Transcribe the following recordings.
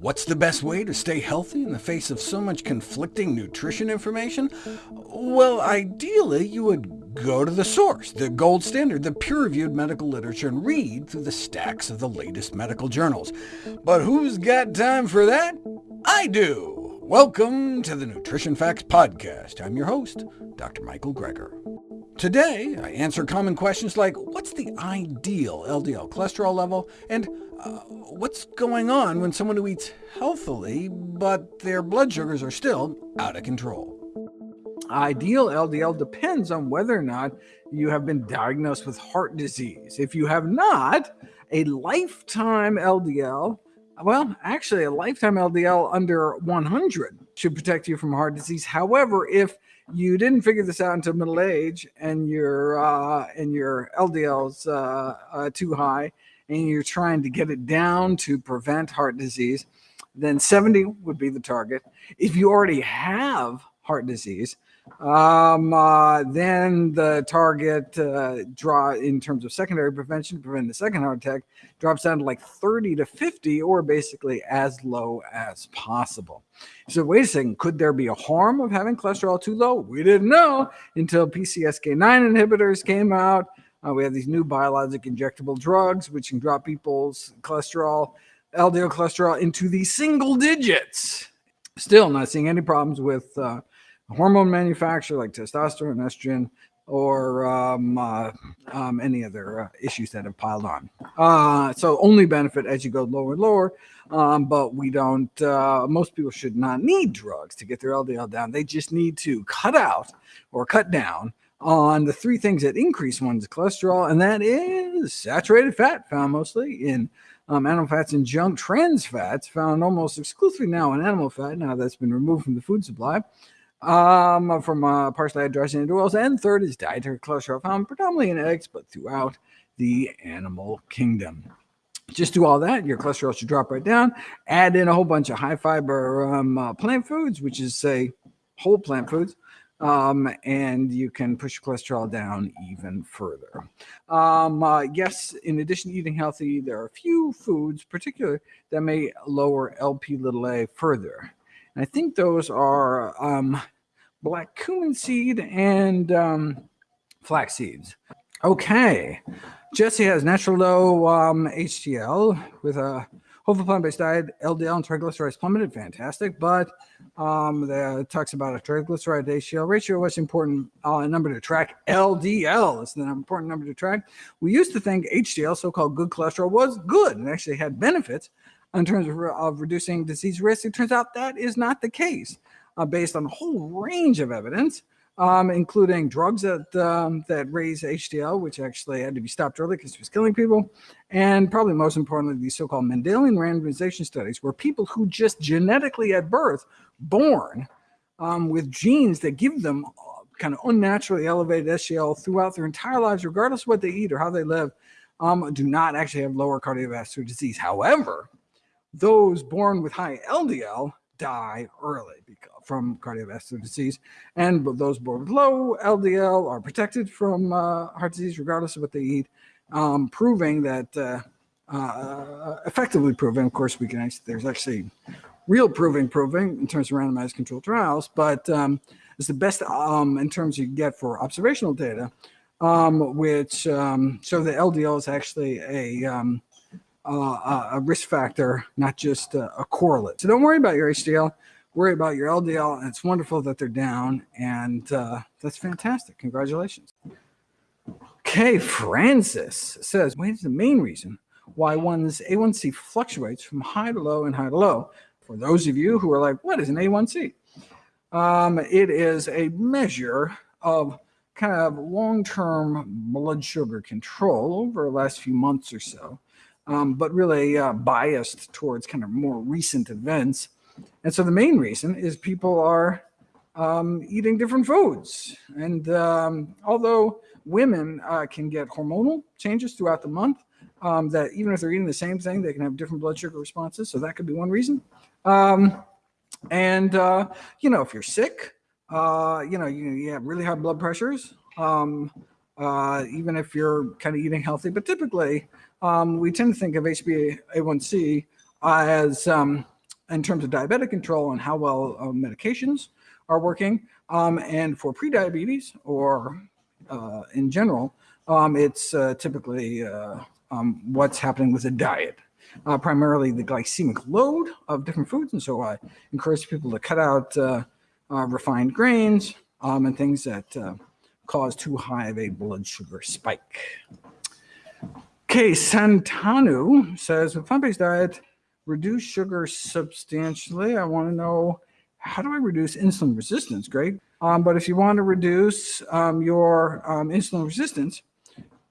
What's the best way to stay healthy in the face of so much conflicting nutrition information? Well, ideally, you would go to the source, the gold standard, the peer-reviewed medical literature, and read through the stacks of the latest medical journals. But who's got time for that? I do! Welcome to the Nutrition Facts Podcast. I'm your host, Dr. Michael Greger. Today, I answer common questions like, what's the ideal LDL cholesterol level, and uh, what's going on when someone who eats healthily, but their blood sugars are still out of control? Ideal LDL depends on whether or not you have been diagnosed with heart disease. If you have not, a lifetime LDL, well, actually a lifetime LDL under 100 should protect you from heart disease. However, if you didn't figure this out until middle age and your uh, and your LDL's uh, uh, too high and you're trying to get it down to prevent heart disease, then 70 would be the target. If you already have heart disease, um, uh, then the target uh, draw in terms of secondary prevention prevent the second heart attack drops down to like 30 to 50 or basically as low as possible. So wait a second, could there be a harm of having cholesterol too low? We didn't know until PCSK9 inhibitors came out. Uh, we have these new biologic injectable drugs which can drop people's cholesterol, LDL cholesterol into the single digits. Still not seeing any problems with uh, hormone manufacturer like testosterone, estrogen, or um, uh, um, any other uh, issues that have piled on. Uh, so only benefit as you go lower and lower, um, but we don't, uh, most people should not need drugs to get their LDL down. They just need to cut out or cut down on the three things that increase one's cholesterol, and that is saturated fat, found mostly in um, animal fats and junk trans fats, found almost exclusively now in animal fat, now that's been removed from the food supply um, from uh, partially hydrogenated oils. And third is dietary cholesterol found predominantly in eggs, but throughout the animal kingdom. Just do all that, your cholesterol should drop right down. Add in a whole bunch of high fiber um, uh, plant foods, which is, say, whole plant foods, um, and you can push cholesterol down even further. Um, uh, yes, in addition to eating healthy, there are a few foods, particularly, that may lower LP little a further. I think those are um, black cumin seed and um, flax seeds. Okay, Jesse has natural low um, HDL with a whole plant-based diet, LDL and triglycerides plummeted, fantastic. But um, the talks about a triglyceride HDL ratio. What's important uh, number to track? LDL is the important number to track. We used to think HDL, so-called good cholesterol, was good and actually had benefits in terms of, of reducing disease risk. It turns out that is not the case uh, based on a whole range of evidence, um, including drugs that, um, that raise HDL, which actually had to be stopped early because it was killing people. And probably most importantly, these so-called Mendelian randomization studies where people who just genetically at birth born um, with genes that give them uh, kind of unnaturally elevated HDL throughout their entire lives, regardless of what they eat or how they live, um, do not actually have lower cardiovascular disease. However, those born with high LDL die early from cardiovascular disease, and those born with low LDL are protected from uh, heart disease regardless of what they eat, um, proving that uh, uh, effectively proving. Of course, we can actually there's actually real proving proving in terms of randomized controlled trials, but um, it's the best um, in terms you get for observational data, um, which um, show that LDL is actually a um, uh, a risk factor, not just a, a, correlate. So don't worry about your HDL, worry about your LDL. And it's wonderful that they're down. And uh, that's fantastic. Congratulations. Okay, Francis says, what is the main reason why one's A1C fluctuates from high to low and high to low? For those of you who are like, what is an A1C? Um, it is a measure of kind of long-term blood sugar control over the last few months or so um, but really uh, biased towards kind of more recent events. And so the main reason is people are um, eating different foods. And um, although women uh, can get hormonal changes throughout the month, um, that even if they're eating the same thing, they can have different blood sugar responses. So that could be one reason. Um, and, uh, you know, if you're sick, uh, you know, you, you, have really high blood pressures, um, uh, even if you're kind of eating healthy, but typically um, we tend to think of HbA1c as um, in terms of diabetic control and how well uh, medications are working. Um, and for prediabetes or uh, in general, um, it's uh, typically uh, um, what's happening with the diet, uh, primarily the glycemic load of different foods. And so I encourage people to cut out refined grains and things that cause too high of a blood sugar spike. Okay, Santanu says, with plant-based diet, reduce sugar substantially. I want to know, how do I reduce insulin resistance? Great. Um, but if you want to reduce um, your um, insulin resistance,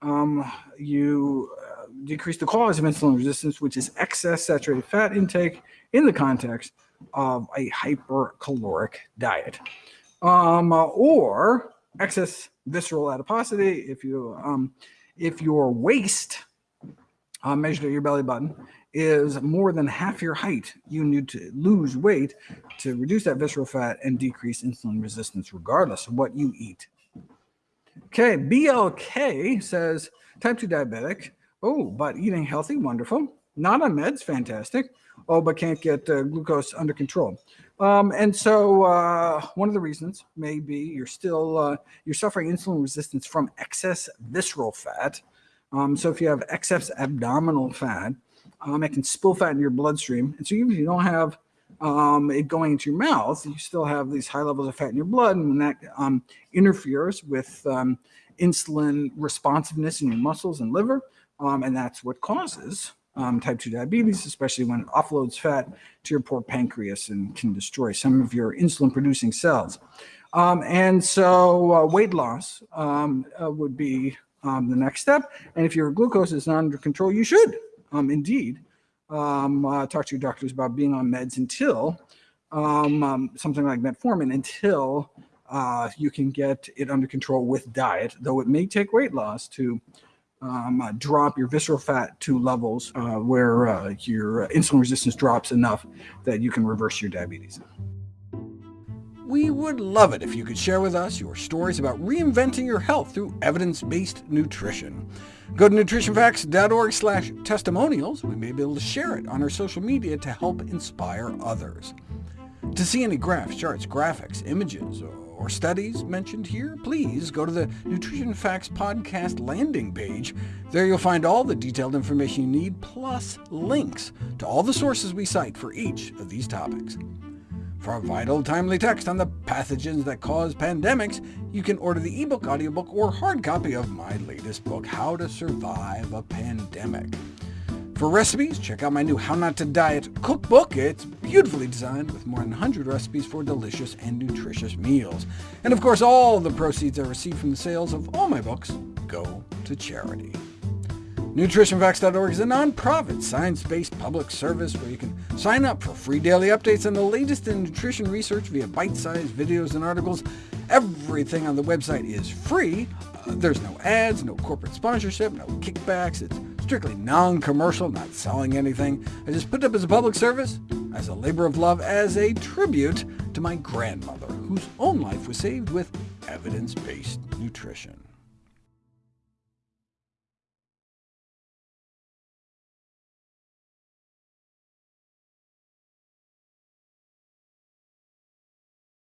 um, you uh, decrease the cause of insulin resistance, which is excess saturated fat intake in the context of a hypercaloric diet. Um, or excess visceral adiposity, if you um, if your waist uh, measured at your belly button is more than half your height, you need to lose weight to reduce that visceral fat and decrease insulin resistance, regardless of what you eat. Okay, BLK says type 2 diabetic. Oh, but eating healthy, wonderful. Not on meds, fantastic. Oh, but can't get uh, glucose under control. Um, and so uh, one of the reasons may be you're still uh, you're suffering insulin resistance from excess visceral fat. Um, so if you have excess abdominal fat, um, it can spill fat in your bloodstream. And so even if you don't have um, it going into your mouth, you still have these high levels of fat in your blood, and when that um, interferes with um, insulin responsiveness in your muscles and liver, and that's what causes um, type 2 diabetes, especially when it offloads fat to your poor pancreas and can destroy some of your insulin producing cells. Um, and so uh, weight loss um, uh, would be um, the next step. And if your glucose is not under control, you should um, indeed um, uh, talk to your doctors about being on meds until something like metformin, until uh, you can get it under control with diet, though it may take weight loss to um, uh, drop your visceral fat to levels uh, where uh, your insulin resistance drops enough that you can reverse your diabetes. We would love it if you could share with us your stories about reinventing your health through evidence-based nutrition. Go to nutritionfacts.org slash testimonials. We may be able to share it on our social media to help inspire others. To see any graphs, charts, graphics, images, or studies mentioned here, please go to the Nutrition Facts podcast landing page. There you'll find all the detailed information you need, plus links to all the sources we cite for each of these topics. For a vital, timely text on the pathogens that cause pandemics, you can order the ebook, audiobook, or hard copy of my latest book, How to Survive a Pandemic. For recipes, check out my new How Not to Diet cookbook. It's beautifully designed with more than 100 recipes for delicious and nutritious meals. And of course, all the proceeds I receive from the sales of all my books go to charity. NutritionFacts.org is a nonprofit, science-based public service where you can sign up for free daily updates on the latest in nutrition research via bite-sized videos and articles. Everything on the website is free. Uh, there's no ads, no corporate sponsorship, no kickbacks. It's strictly non-commercial, not selling anything. I just put it up as a public service, as a labor of love, as a tribute to my grandmother, whose own life was saved with evidence-based nutrition.